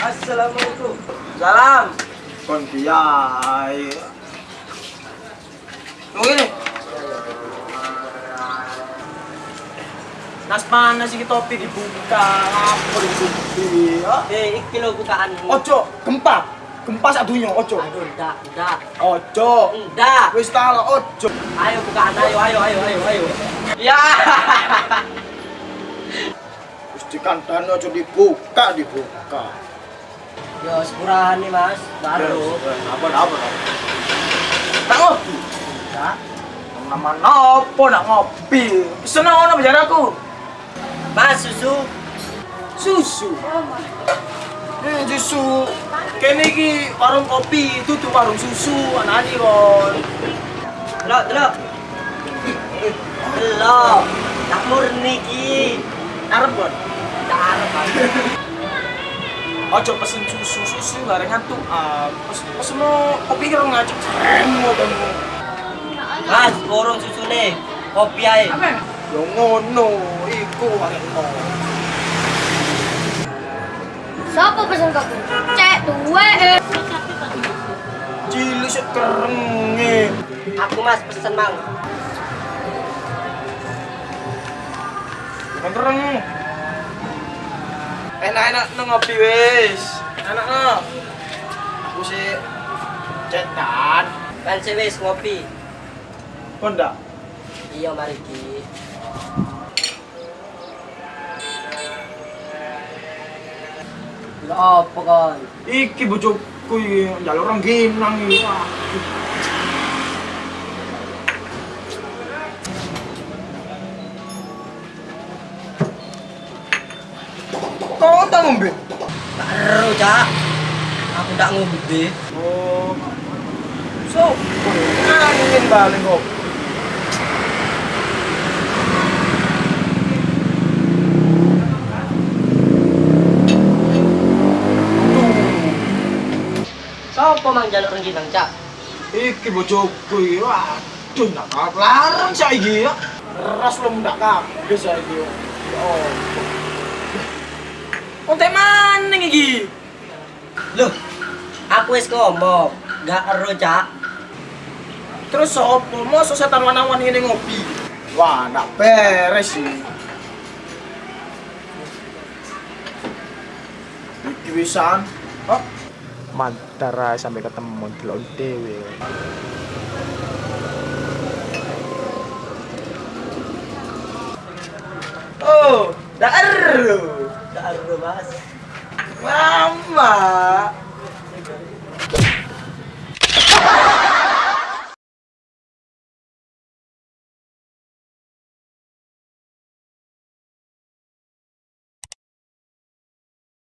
Assalamualaikum. Salam. Kon kiai. Tunggu ini. Nas panas iki topi dibuka, apa dibuka? Eh, iki lho bukaan. Ojo, gempa. Gempa sak dunya, ojo. Aduh, ndak, ndak. Ojo. Ndak. Wis ta lah, ojo. Ayo bukaan, ayo, ayo, ayo, ayo, ayo. Ya. Dikandani ojo dibuka, dibuka. Yo, sepurahan nih, Mas. Baru. Apa apa? Tak ngopi. Ndak. Nama nopo nak ngopi? Seneng ono bejaraku. Mas, susu. Susu. Hmm, susu. Kene iki warung kopi, itu tuh warung susu, anani kon. Delok, delok. Delok. Tak murni ki. Arep kon. Ojo pesen susu, susu ngantuk. Ah, pes pesen no kopi karo ngajak. Emo kamu. Mas, borong susu nih. Kopi ae. Yo ngono, iku arek Siapa pesen kopi? Cek duwe eh. Cilik sik kerenge. Aku Mas pesen mang. Bukan kereng. Enak-enak nang ngopi wis. Enak no. Aku sih cetan. Kan sewis ngopi. Kon ndak? Iya, mari ki. Delok apa kon? Iki bojoku iki njaluk rengginang iki. Tak ngombe? Baru, Cak. Aku tak ngombe. Oh. So, angin balik kok. Sopo mang jaluk rengginang, Cak? Iki bojoku iki. Waduh, kap larang saiki ya. Ras lu ndak kabeh saiki. Oh. Kontek maning iki. Loh, aku wis ngomong, gak ero, Cak. Terus sopo mosok setan wanawan ngene ngopi? Wah, ndak beres sih. Iki wisan. Oh, Mantara sampai ketemu delok dhewe. Oh, dak ero. Mama.